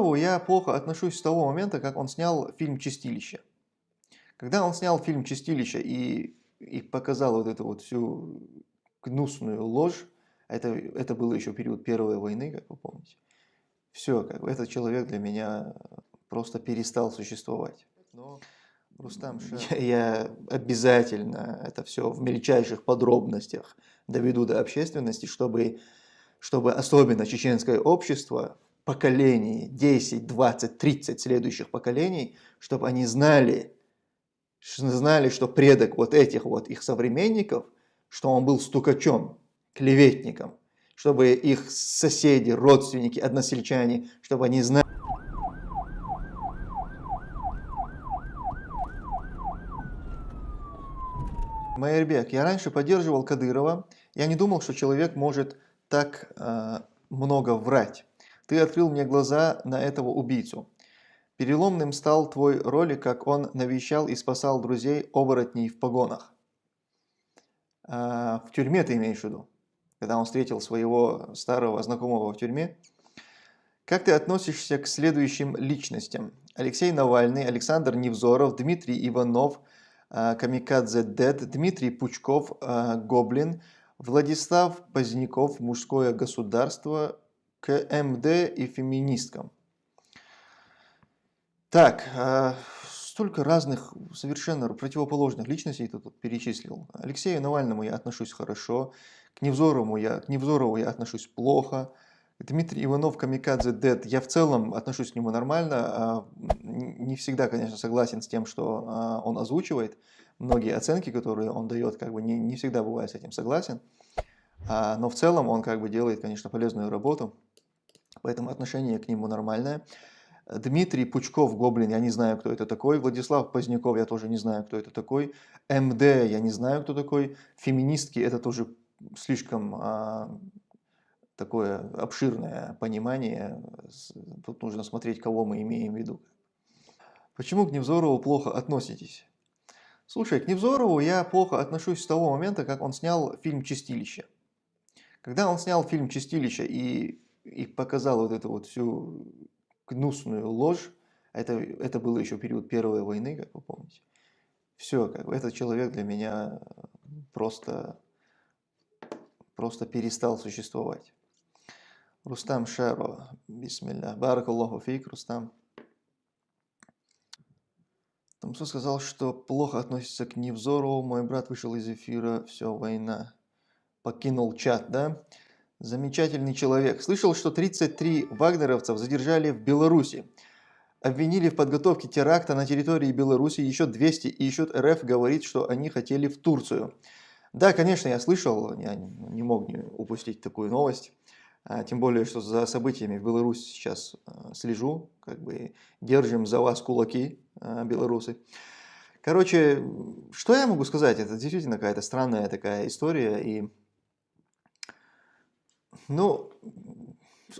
Невзорову я плохо отношусь с того момента, как он снял фильм «Чистилище». Когда он снял фильм «Чистилище» и, и показал вот эту вот всю гнусную ложь, это, это было еще период Первой войны, как вы помните, все, как бы, этот человек для меня просто перестал существовать. Но Рустам я, я обязательно это все в мельчайших подробностях доведу до общественности, чтобы, чтобы особенно чеченское общество поколений, 10, 20, 30 следующих поколений, чтобы они знали, знали, что предок вот этих вот их современников, что он был стукачом, клеветником, чтобы их соседи, родственники, односельчане, чтобы они знали, Майербек, я раньше поддерживал Кадырова, я не думал, что человек может так э, много врать. Ты открыл мне глаза на этого убийцу. Переломным стал твой ролик, как он навещал и спасал друзей оборотней в погонах. А, в тюрьме ты имеешь в виду? Когда он встретил своего старого знакомого в тюрьме. Как ты относишься к следующим личностям? Алексей Навальный, Александр Невзоров, Дмитрий Иванов, а, Камикадзе Дед, Дмитрий Пучков, а, Гоблин, Владислав Поздняков, Мужское государство, к МД и феминисткам. Так, а, столько разных, совершенно противоположных личностей тут перечислил. Алексею Навальному я отношусь хорошо, к Невзорову я, к Невзорову я отношусь плохо, Дмитрий Иванов, Камикадзе Дед, я в целом отношусь к нему нормально, а, не всегда, конечно, согласен с тем, что а, он озвучивает, многие оценки, которые он дает, как бы не, не всегда бывает с этим согласен, но в целом он как бы делает, конечно, полезную работу, поэтому отношение к нему нормальное. Дмитрий Пучков, Гоблин, я не знаю, кто это такой. Владислав Поздняков, я тоже не знаю, кто это такой. МД, я не знаю, кто такой. Феминистки, это тоже слишком а, такое обширное понимание. Тут нужно смотреть, кого мы имеем в виду. Почему к Невзорову плохо относитесь? Слушай, к Невзорову я плохо отношусь с того момента, как он снял фильм «Чистилище». Когда он снял фильм «Чистилище» и и показал вот эту вот всю гнусную ложь, это, это было еще период Первой войны, как вы помните. Все, как бы, этот человек для меня просто, просто перестал существовать. Рустам Шаро, бисмилля. Баракаллаху фейк, Рустам. Тамсу сказал, что плохо относится к Невзорову. Мой брат вышел из эфира, все, война. Покинул чат, да? Замечательный человек. Слышал, что 33 вагнеровцев задержали в Беларуси. Обвинили в подготовке теракта на территории Беларуси. Еще 200 и еще РФ говорит, что они хотели в Турцию. Да, конечно, я слышал, я не мог не упустить такую новость. А, тем более, что за событиями в Беларуси сейчас а, слежу. Как бы держим за вас кулаки, а, белорусы. Короче, что я могу сказать? Это действительно какая-то странная такая история. И ну,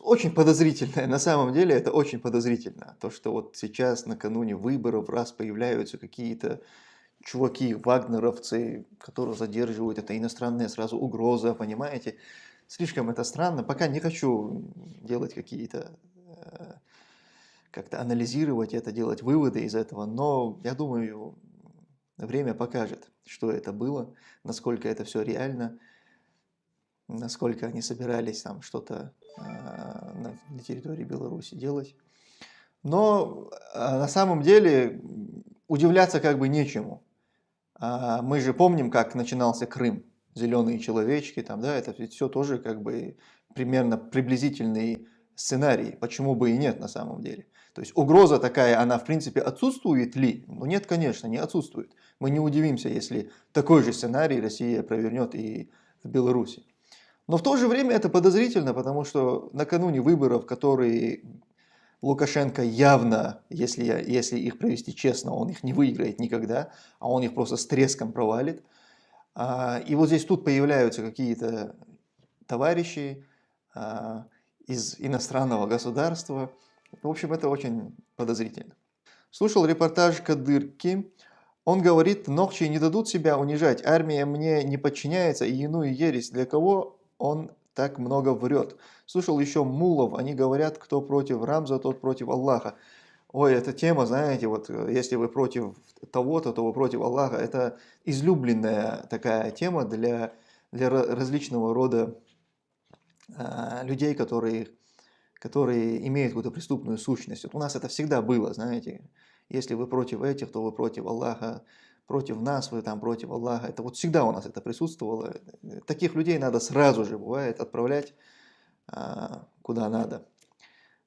очень подозрительное. На самом деле это очень подозрительно. То, что вот сейчас накануне выборов раз появляются какие-то чуваки, вагнеровцы, которые задерживают, это иностранная сразу угроза, понимаете? Слишком это странно. Пока не хочу делать какие-то, э, как-то анализировать это, делать выводы из этого, но я думаю, время покажет, что это было, насколько это все реально насколько они собирались там что-то э, на, территории Беларуси делать. Но э, на самом деле удивляться как бы нечему. А мы же помним, как начинался Крым, зеленые человечки, там, да, это все тоже как бы примерно приблизительный сценарий, почему бы и нет на самом деле. То есть угроза такая, она в принципе отсутствует ли? Ну нет, конечно, не отсутствует. Мы не удивимся, если такой же сценарий Россия провернет и в Беларуси. Но в то же время это подозрительно, потому что накануне выборов, которые Лукашенко явно, если, если их провести честно, он их не выиграет никогда, а он их просто с треском провалит. А, и вот здесь тут появляются какие-то товарищи а, из иностранного государства. В общем, это очень подозрительно. Слушал репортаж Кадырки. Он говорит, ногчи не дадут себя унижать, армия мне не подчиняется и иную ересь. Для кого он так много врет. Слышал еще мулов, они говорят, кто против Рамза, тот против Аллаха. Ой, эта тема, знаете, вот э, если вы против того-то, то вы против Аллаха. Это излюбленная такая тема для, для различного рода э, людей, которые, которые имеют какую-то преступную сущность. Вот у нас это всегда было, знаете. Если вы против этих, то вы против Аллаха против нас, вы там против Аллаха. Это вот всегда у нас это присутствовало. Таких людей надо сразу же, бывает, отправлять а, куда надо,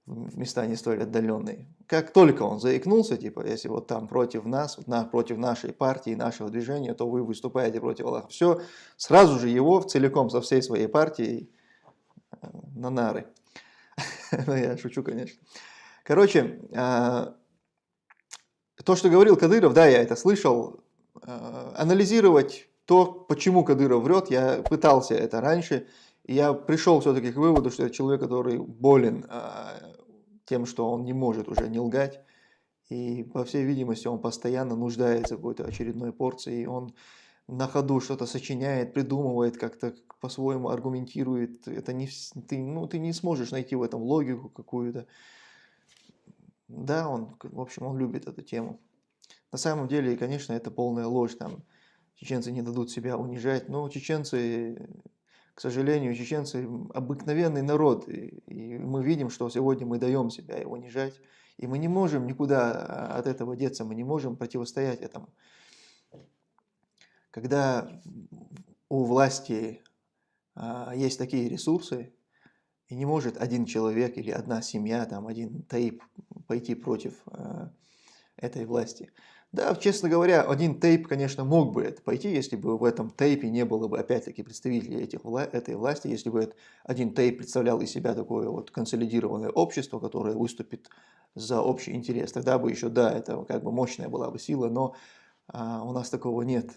в места не столь отдаленные. Как только он заикнулся, типа, если вот там против нас, на, против нашей партии, нашего движения, то вы выступаете против Аллаха. Все, сразу же его целиком со всей своей партией э, на нары. Ну, я шучу, конечно. Короче, а, то, что говорил Кадыров, да, я это слышал, анализировать то, почему Кадыров врет, я пытался это раньше, я пришел все-таки к выводу, что это человек, который болен э, тем, что он не может уже не лгать, и, по всей видимости, он постоянно нуждается в какой-то очередной порции, и он на ходу что-то сочиняет, придумывает, как-то по-своему аргументирует. Это не, ты, ну, ты не сможешь найти в этом логику какую-то. Да, он, в общем, он любит эту тему. На самом деле, конечно, это полная ложь, там чеченцы не дадут себя унижать, но чеченцы, к сожалению, чеченцы обыкновенный народ, и, и мы видим, что сегодня мы даем себя унижать, и мы не можем никуда от этого деться, мы не можем противостоять этому. Когда у власти а, есть такие ресурсы, и не может один человек или одна семья, там, один таип пойти против а, этой власти. Да, честно говоря, один тейп, конечно, мог бы это пойти, если бы в этом тейпе не было бы, опять-таки, представителей этих, этой власти, если бы один тейп представлял из себя такое вот консолидированное общество, которое выступит за общий интерес. Тогда бы еще, да, это как бы мощная была бы сила, но а, у нас такого нет.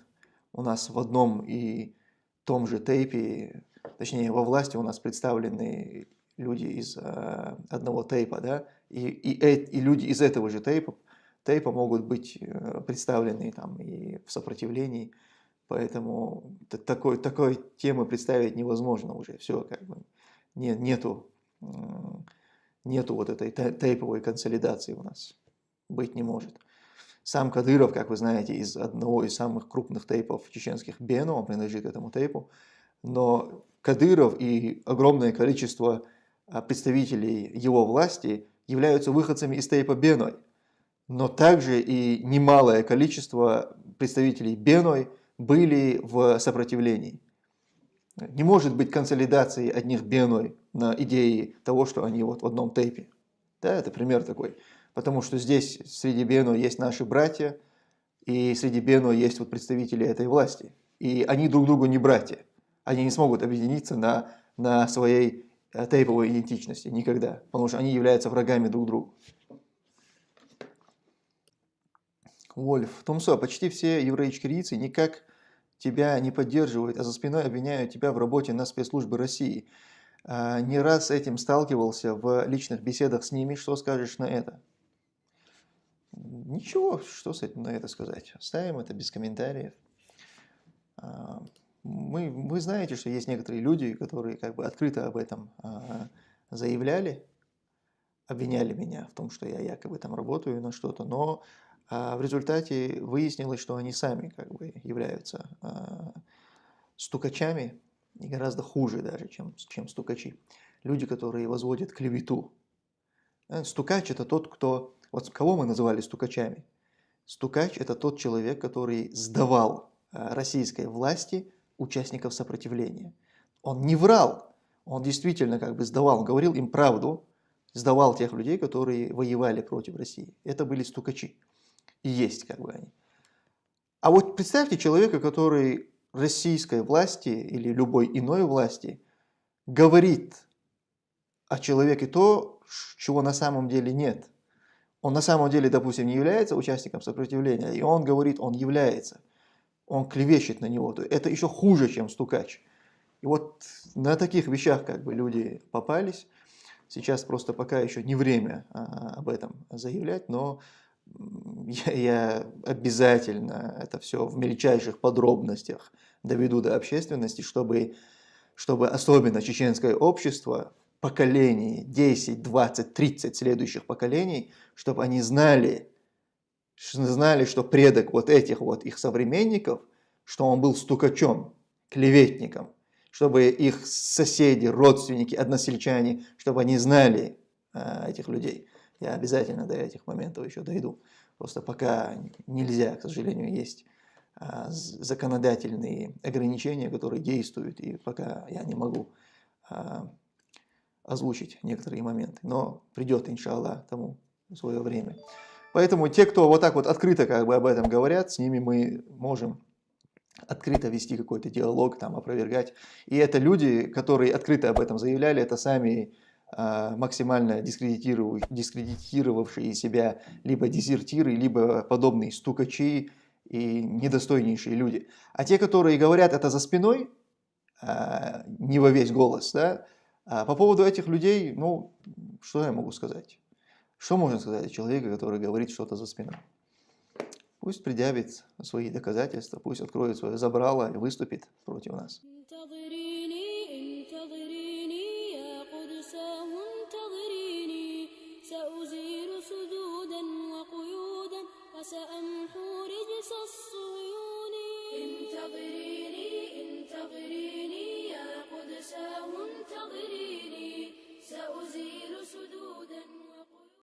У нас в одном и том же тейпе, точнее, во власти у нас представлены люди из а, одного тейпа, да, и, и, и люди из этого же тейпа тейпа могут быть э, представлены там и в сопротивлении, поэтому такой, такой темы представить невозможно уже, все как бы не, нету, нету вот этой тейповой консолидации у нас, быть не может. Сам Кадыров, как вы знаете, из одного из самых крупных тейпов чеченских Бено, он принадлежит этому тейпу, но Кадыров и огромное количество а, представителей его власти являются выходцами из тейпа Беной но также и немалое количество представителей Беной были в сопротивлении. Не может быть консолидации одних Беной на идее того, что они вот в одном тейпе. Да, это пример такой. Потому что здесь среди Бено есть наши братья, и среди Бено есть вот представители этой власти. И они друг другу не братья. Они не смогут объединиться на, на своей э, тейповой идентичности никогда, потому что они являются врагами друг друга. Вольф, Тумсо, почти все евреи-чкирийцы никак тебя не поддерживают, а за спиной обвиняют тебя в работе на спецслужбы России. А, не раз с этим сталкивался в личных беседах с ними. Что скажешь на это? Ничего, что с этим на это сказать. Оставим это без комментариев. А, мы, вы знаете, что есть некоторые люди, которые как бы открыто об этом а, заявляли, обвиняли меня в том, что я якобы там работаю на что-то, но а в результате выяснилось, что они сами как бы являются а, стукачами и гораздо хуже даже, чем, чем стукачи. Люди, которые возводят клевету. Э, стукач – это тот, кто… Вот кого мы называли стукачами? Стукач – это тот человек, который сдавал а, российской власти участников сопротивления. Он не врал, он действительно как бы сдавал, говорил им правду, сдавал тех людей, которые воевали против России. Это были стукачи есть как бы они. А вот представьте человека, который российской власти или любой иной власти говорит о человеке то, чего на самом деле нет. Он на самом деле, допустим, не является участником сопротивления, и он говорит, он является. Он клевещет на него. Это еще хуже, чем стукач. И вот на таких вещах как бы люди попались. Сейчас просто пока еще не время а, об этом заявлять, но я, я обязательно это все в мельчайших подробностях доведу до общественности, чтобы чтобы особенно чеченское общество, поколений 10, 20, 30 следующих поколений, чтобы они знали, знали, что предок вот этих вот их современников, что он был стукачом, клеветником, чтобы их соседи, родственники, односельчане, чтобы они знали э, этих людей. Я обязательно до этих моментов еще дойду. Просто пока нельзя, к сожалению, есть э, законодательные ограничения, которые действуют, и пока я не могу э, озвучить некоторые моменты. Но придет, иншаллах, тому свое время. Поэтому те, кто вот так вот открыто как бы об этом говорят, с ними мы можем открыто вести какой-то диалог, там, опровергать. И это люди, которые открыто об этом заявляли, это сами максимально дискредитировавшие себя либо дезертиры, либо подобные стукачи и недостойнейшие люди. А те, которые говорят это за спиной, э, не во весь голос, да, а по поводу этих людей, ну, что я могу сказать? Что можно сказать о человеке, который говорит что-то за спиной? Пусть предъявит свои доказательства, пусть откроет свое забрало и выступит против нас.